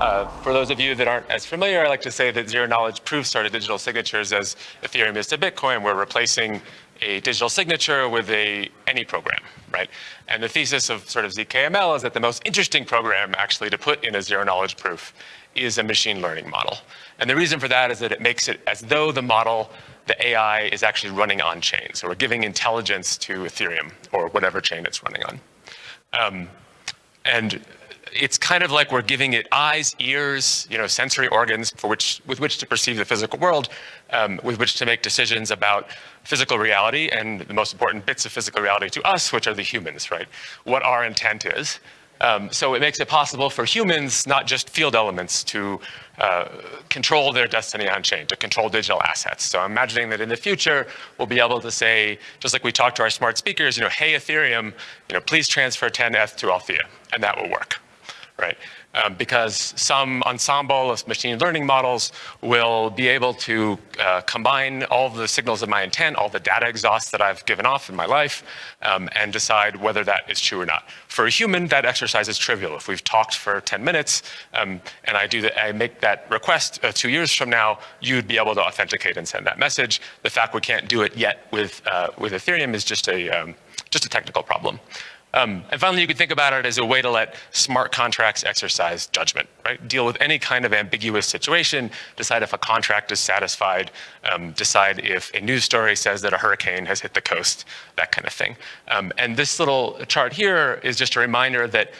Uh, for those of you that aren't as familiar, I like to say that zero-knowledge proofs are digital signatures as Ethereum is to Bitcoin. We're replacing a digital signature with a any program, right? And the thesis of sort of ZKML is that the most interesting program actually to put in a zero-knowledge proof is a machine learning model. And the reason for that is that it makes it as though the model, the AI, is actually running on chain. So we're giving intelligence to Ethereum or whatever chain it's running on. Um, and it's kind of like we're giving it eyes, ears, you know, sensory organs for which, with which to perceive the physical world, um, with which to make decisions about physical reality and the most important bits of physical reality to us, which are the humans, right? What our intent is. Um, so it makes it possible for humans, not just field elements, to uh, control their destiny on chain, to control digital assets. So I'm imagining that in the future, we'll be able to say, just like we talk to our smart speakers, you know, hey Ethereum, you know, please transfer 10 ETH to Althea, and that will work right? Um, because some ensemble of machine learning models will be able to uh, combine all the signals of my intent, all the data exhaust that I've given off in my life, um, and decide whether that is true or not. For a human, that exercise is trivial. If we've talked for 10 minutes um, and I do that, I make that request uh, two years from now, you'd be able to authenticate and send that message. The fact we can't do it yet with, uh, with Ethereum is just a, um, just a technical problem. Um, and finally, you could think about it as a way to let smart contracts exercise judgment, right? Deal with any kind of ambiguous situation, decide if a contract is satisfied, um, decide if a news story says that a hurricane has hit the coast, that kind of thing. Um, and this little chart here is just a reminder that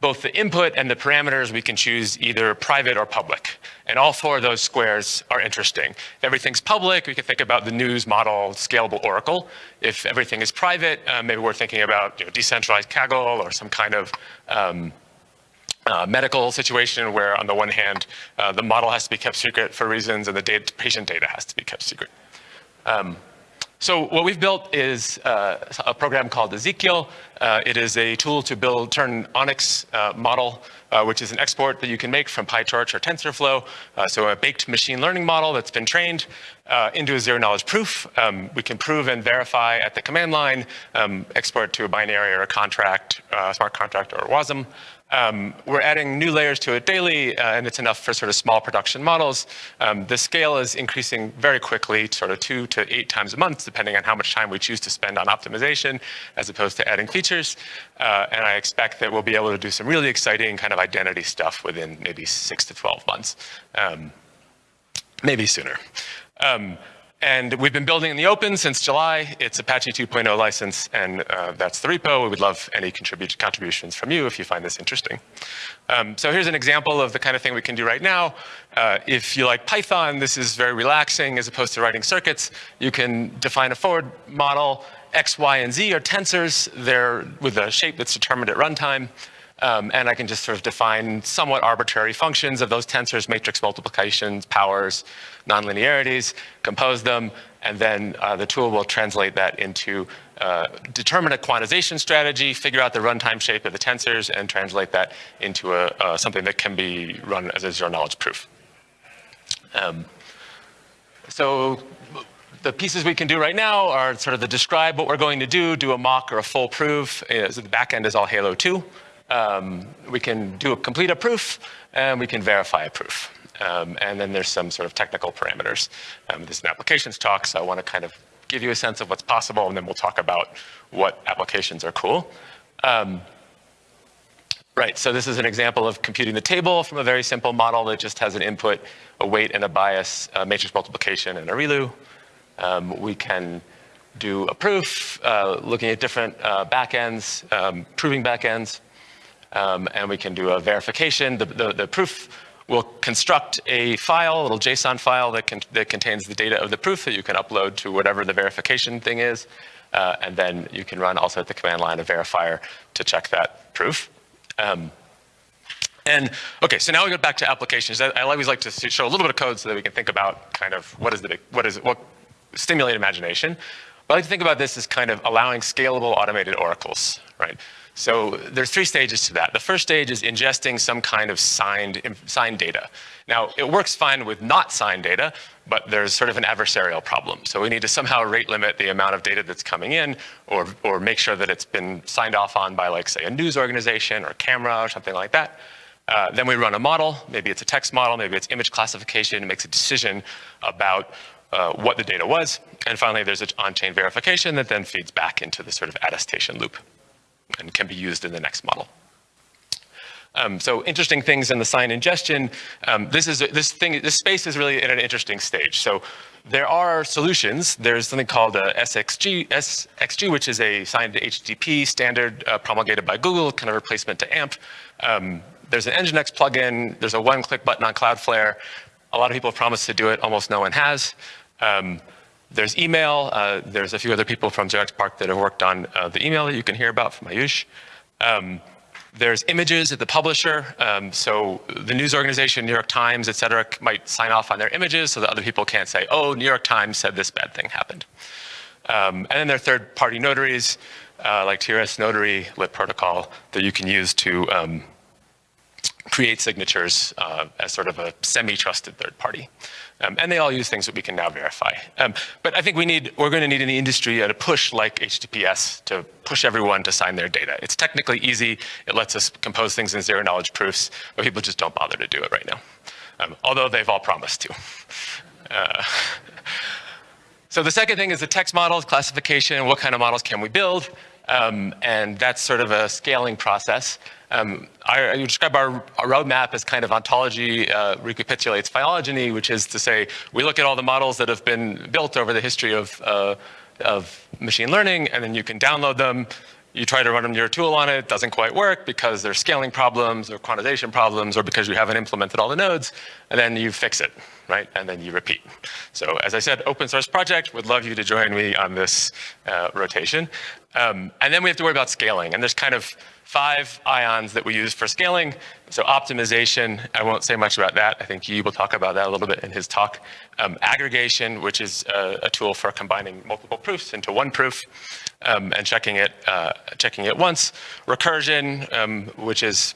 both the input and the parameters, we can choose either private or public. And all four of those squares are interesting. If everything's public, we can think about the news model scalable oracle. If everything is private, uh, maybe we're thinking about you know, decentralized Kaggle or some kind of um, uh, medical situation where on the one hand, uh, the model has to be kept secret for reasons and the data, patient data has to be kept secret. Um, so what we've built is uh, a program called EZKL. Uh, it is a tool to build, turn ONNX uh, model, uh, which is an export that you can make from PyTorch or TensorFlow. Uh, so a baked machine learning model that's been trained uh, into a zero knowledge proof. Um, we can prove and verify at the command line, um, export to a binary or a contract, smart contract or WASM. Um, we're adding new layers to it daily, uh, and it's enough for sort of small production models. Um, the scale is increasing very quickly, sort of two to eight times a month, depending on how much time we choose to spend on optimization, as opposed to adding features. Uh, and I expect that we'll be able to do some really exciting kind of identity stuff within maybe six to 12 months, um, maybe sooner. And we've been building in the open since July. It's Apache 2.0 license, and uh, that's the repo. We would love any contributions from you if you find this interesting. Um, so here's an example of the kind of thing we can do right now. Uh, if you like Python, this is very relaxing as opposed to writing circuits. You can define a forward model. X, Y, and Z are tensors. They're with a shape that's determined at runtime. Um, and I can just sort of define somewhat arbitrary functions of those tensors, matrix multiplications, powers, nonlinearities, compose them, and then uh, the tool will translate that into uh, determine a quantization strategy, figure out the runtime shape of the tensors, and translate that into a, uh, something that can be run as a zero knowledge proof. Um, so the pieces we can do right now are sort of the describe what we're going to do, do a mock or a full proof. Uh, so the backend is all Halo 2. Um, we can do a complete a proof, and we can verify a proof. Um, and then there's some sort of technical parameters. Um, this is an applications talk, so I want to kind of give you a sense of what's possible, and then we'll talk about what applications are cool. Um, right, so this is an example of computing the table from a very simple model that just has an input, a weight and a bias, a matrix multiplication, and a ReLU. Um, we can do a proof, uh, looking at different uh, backends, um, proving backends um, and we can do a verification. The, the, the, proof will construct a file, a little JSON file that, can, that contains the data of the proof that you can upload to whatever the verification thing is. Uh, and then you can run also at the command line a verifier to check that proof. Um, and okay, so now we go back to applications. I, always like to show a little bit of code so that we can think about kind of what is the what is it, what stimulate imagination. But I like to think about this as kind of allowing scalable automated oracles, right? So there's three stages to that. The first stage is ingesting some kind of signed, signed data. Now, it works fine with not signed data, but there's sort of an adversarial problem. So we need to somehow rate limit the amount of data that's coming in or, or make sure that it's been signed off on by like say a news organization or camera or something like that. Uh, then we run a model, maybe it's a text model, maybe it's image classification, it makes a decision about uh, what the data was. And finally, there's an on-chain verification that then feeds back into the sort of attestation loop and can be used in the next model. Um, so interesting things in the sign ingestion. Um, this is this thing. This space is really in an interesting stage. So there are solutions. There's something called SXG, SXG, which is a signed HTTP standard uh, promulgated by Google, kind of replacement to AMP. Um, there's an Nginx plugin. There's a one-click button on Cloudflare. A lot of people have promised to do it. Almost no one has. There's email. Uh, there's a few other people from 0xPARC that have worked on uh, the email that you can hear about from Ayush. Um, there's images at the publisher. Um, so the news organization, New York Times, et cetera, might sign off on their images so that other people can't say, oh, New York Times said this bad thing happened. Um, and then there are third-party notaries, uh, like TLS Notary, Lit Protocol, that you can use to um, create signatures uh, as sort of a semi-trusted third party. Um, and they all use things that we can now verify. Um, but I think we need, we're going to need in the industry a push like HTTPS to push everyone to sign their data. It's technically easy. It lets us compose things in zero knowledge proofs, but people just don't bother to do it right now. Um, although they've all promised to. Uh, so the second thing is the text models, classification, what kind of models can we build? Um, and that's sort of a scaling process. Um, I, I describe our, our, roadmap as kind of ontogeny uh, recapitulates phylogeny, which is to say we look at all the models that have been built over the history of, uh, of machine learning, and then you can download them. You try to run them your tool on it, it doesn't quite work because there's scaling problems or quantization problems or because you haven't implemented all the nodes, and then you fix it, right? And then you repeat. So as I said, open source project, would love you to join me on this uh, rotation. Um, and then we have to worry about scaling, and there's kind of five ions that we use for scaling. So optimization, I won't say much about that. I think Yi will talk about that a little bit in his talk. Um, aggregation, which is a, a, tool for combining multiple proofs into one proof um, and checking it, uh, checking it once. Recursion, um, which is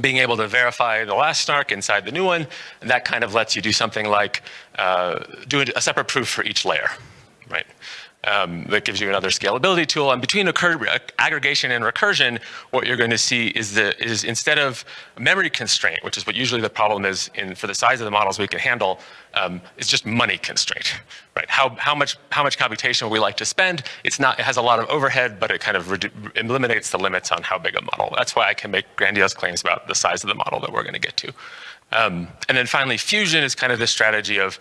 being able to verify the last snark inside the new one, that kind of lets you do something like uh, do a separate proof for each layer, right? Um, that gives you another scalability tool. And between aggregation and recursion, what you're going to see is, the, is instead of memory constraint, which is what usually the problem is in, for the size of the models we can handle, um, it's just money constraint, right? How, how, much, how much computation we like to spend. It's not, it has a lot of overhead, but it kind of eliminates the limits on how big a model. That's why I can make grandiose claims about the size of the model that we're going to get to. Um, and then finally, fusion is kind of this strategy of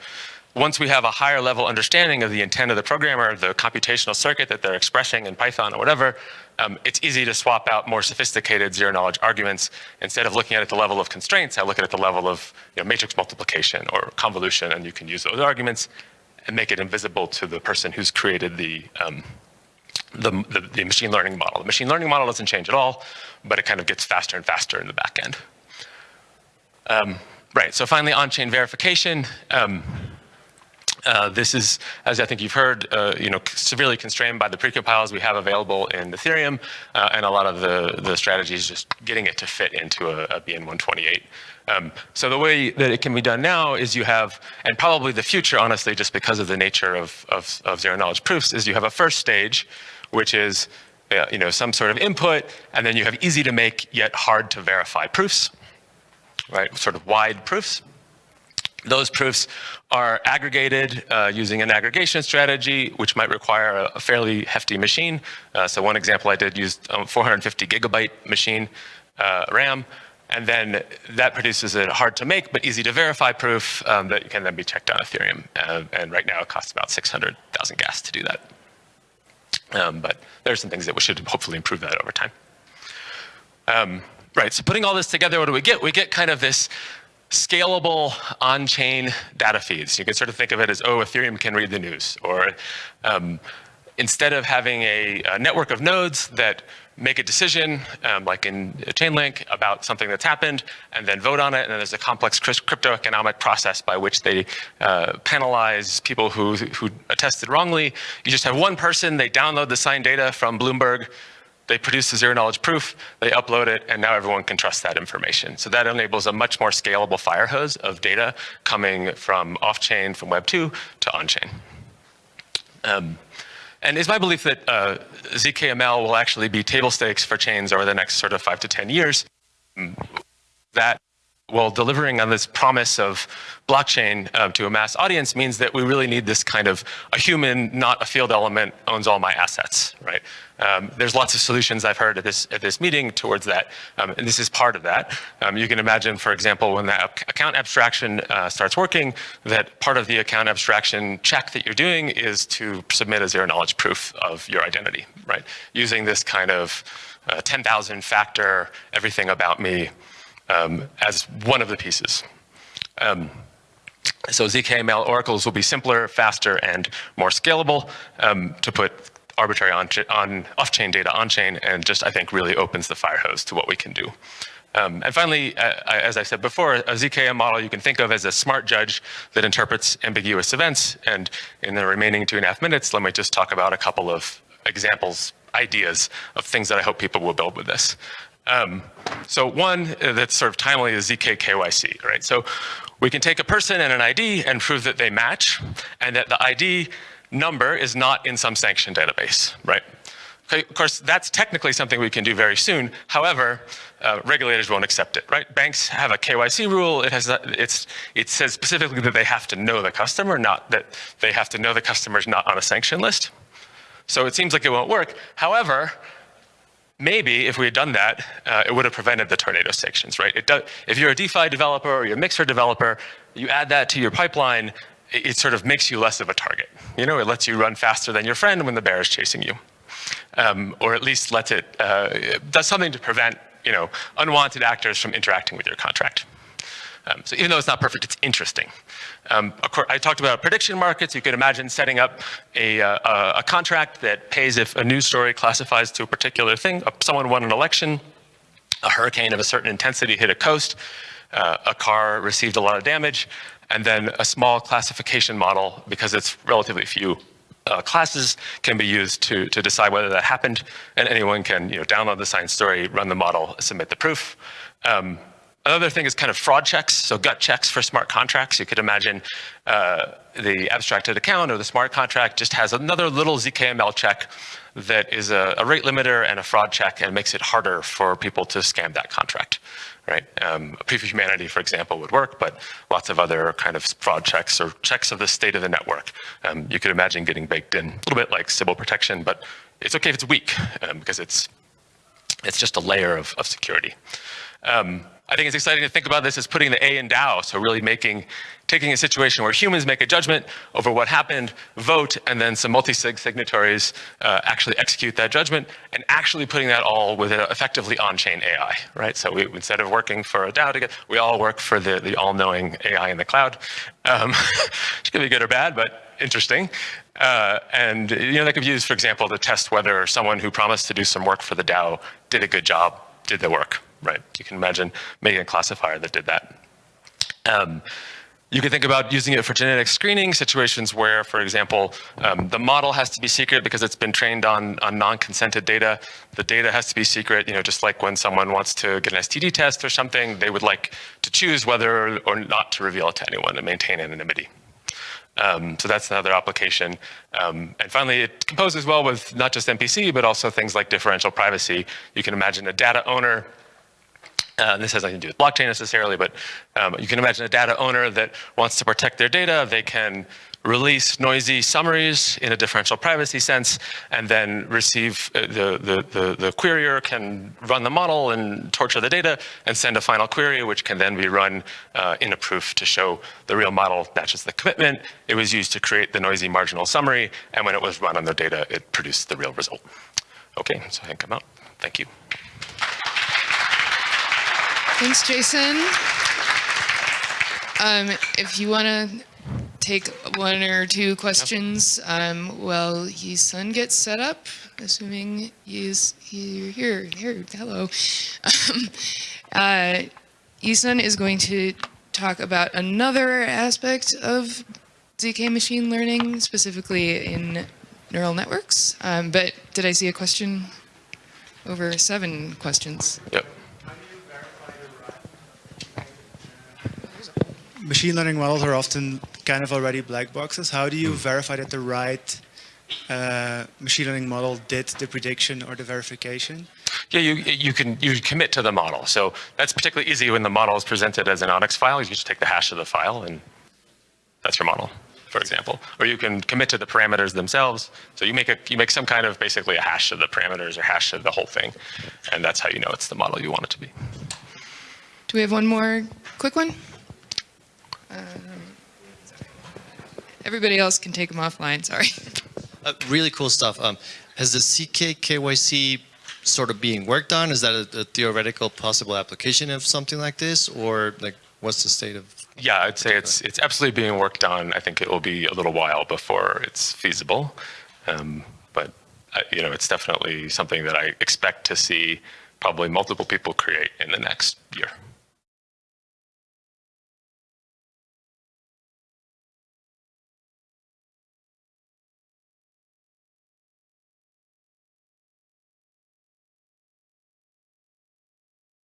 once we have a higher level understanding of the intent of the programmer, the computational circuit that they're expressing in Python or whatever, um, it's easy to swap out more sophisticated zero knowledge arguments. Instead of looking at it at the level of constraints, I look at it at the level of you know, matrix multiplication or convolution, and you can use those arguments and make it invisible to the person who's created the, um, the, the, the, machine learning model. The machine learning model doesn't change at all, but it kind of gets faster and faster in the back end. Um, right, so finally on-chain verification. Um, uh, this is, as I think you've heard, uh, you know, severely constrained by the precompiles we have available in Ethereum, uh, and a lot of the, the strategies just getting it to fit into a, a BN128. Um, so the way that it can be done now is you have, and probably the future, honestly, just because of the nature of, of, of zero knowledge proofs, is you have a first stage, which is uh, you know, some sort of input, and then you have easy to make yet hard to verify proofs, right? Sort of wide proofs. Those proofs are aggregated uh, using an aggregation strategy, which might require a, a fairly hefty machine. Uh, so one example I did used a 450 gigabyte machine uh, RAM, and then that produces a hard to make but easy to verify proof um, that can then be checked on Ethereum. Uh, and right now it costs about 600,000 gas to do that. Um, but are some things that we should hopefully improve that over time. Um, right, so putting all this together, what do we get? We get kind of this scalable on-chain data feeds. You can sort of think of it as, oh, Ethereum can read the news. Or um, instead of having a, a, network of nodes that make a decision, um, like in Chainlink, about something that's happened, and then vote on it, and then there's a complex crypto economic process by which they uh, penalize people who, who attested wrongly. You just have one person, they download the signed data from Bloomberg, they produce the zero knowledge proof, they upload it, and now everyone can trust that information. So that enables a much more scalable fire hose of data coming from off-chain, from Web 2 to on-chain. Um, and it's my belief that uh, ZKML will actually be table stakes for chains over the next sort of five to 10 years. That well, delivering on this promise of blockchain uh, to a mass audience means that we really need this kind of a human, not a field element, owns all my assets, right? Um, there's lots of solutions I've heard at this at this meeting towards that, um, and this is part of that. Um, you can imagine, for example, when that account abstraction uh, starts working, that part of the account abstraction check that you're doing is to submit a zero knowledge proof of your identity, right? Using this kind of uh, 10,000 factor everything about me um, as one of the pieces. Um, so ZKML oracles will be simpler, faster, and more scalable um, to put arbitrary off-chain data on-chain and just, I think, really opens the fire hose to what we can do. Um, and finally, uh, as I said before, a ZKML model you can think of as a smart judge that interprets ambiguous events. And in the remaining two and a half minutes, let me just talk about a couple of examples, ideas of things that I hope people will build with this. Um, so one that's sort of timely is ZK KYC, right? So we can take a person and an ID and prove that they match and that the ID number is not in some sanctioned database, right? Okay, of course, that's technically something we can do very soon. However, uh, regulators won't accept it, right? Banks have a KYC rule. It has it's it says specifically that they have to know the customer, not that they have to know the customer is not on a sanction list. So it seems like it won't work. However, maybe if we had done that, uh, it would have prevented the tornado sanctions, right? If you're a DeFi developer or you're a Mixer developer, you add that to your pipeline, it, sort of makes you less of a target. You know, it lets you run faster than your friend when the bear is chasing you. Um, or at least lets it, uh, does something to prevent, you know, unwanted actors from interacting with your contract. Um, so even though it's not perfect, it's interesting. Um, course, I talked about prediction markets. You could imagine setting up a, uh, a contract that pays if a news story classifies to a particular thing. Uh, someone won an election, a hurricane of a certain intensity hit a coast, uh, a car received a lot of damage, and then a small classification model, because it's relatively few uh, classes, can be used to, to decide whether that happened, and anyone can you know, download the science story, run the model, submit the proof. Um, Another thing is kind of fraud checks, so gut checks for smart contracts. You could imagine uh, the abstracted account or the smart contract just has another little ZKML check that is a, a rate limiter and a fraud check and makes it harder for people to scam that contract, right? Um, proof of humanity, for example, would work, but lots of other kind of fraud checks or checks of the state of the network. Um, you could imagine getting baked in a little bit like Sybil protection, but it's okay if it's weak um, because it's, it's just a layer of, of security. Um, I think it's exciting to think about this as putting the A in DAO, so really making, taking a situation where humans make a judgment over what happened, vote, and then some multi-sig signatories uh, actually execute that judgment, and actually putting that all with effectively on-chain AI, right? So we, instead of working for a DAO together, we all work for the, the all-knowing AI in the cloud, um, which can be good or bad, but interesting. Uh, and you know, that could be used, for example, to test whether someone who promised to do some work for the DAO did a good job, did the work right? You can imagine making a classifier that did that. Um, you can think about using it for genetic screening, situations where, for example, um, the model has to be secret because it's been trained on, on non-consented data. The data has to be secret, you know, just like when someone wants to get an STD test or something, they would like to choose whether or not to reveal it to anyone and maintain anonymity. Um, so that's another application. Um, and finally, it composes well with not just MPC, but also things like differential privacy. You can imagine a data owner uh, this has nothing to do with blockchain necessarily, but um, you can imagine a data owner that wants to protect their data. They can release noisy summaries in a differential privacy sense, and then receive uh, the, the, the, the, querier can run the model and torture the data and send a final query, which can then be run uh, in a proof to show the real model matches the commitment. It was used to create the noisy marginal summary, and when it was run on the data, it produced the real result. Okay, so I can come out. Thank you. Thanks, Jason. Um, if you want to take one or two questions um, while Yi Sun gets set up, assuming he's here. Here, here. Hello. Um, uh, is going to talk about another aspect of ZK machine learning, specifically in neural networks. Um, but did I see a question over seven questions. Yep. Machine learning models are often kind of already black boxes. How do you verify that the right uh, machine learning model did the prediction or the verification? Yeah, you, you can you commit to the model. So that's particularly easy when the model is presented as an ONNX file. You just take the hash of the file and that's your model, for example. Or you can commit to the parameters themselves. So you make a you make some kind of basically a hash of the parameters or hash of the whole thing. And that's how you know it's the model you want it to be. Do we have one more quick one? Um, everybody else can take them offline. Sorry. Uh, really cool stuff. Um, has the ZK KYC sort of being worked on? Is that a, a theoretical possible application of something like this, or like what's the state of? Yeah, I'd say it's it's absolutely being worked on. I think it will be a little while before it's feasible, um, but uh, you know, it's definitely something that I expect to see probably multiple people create in the next year.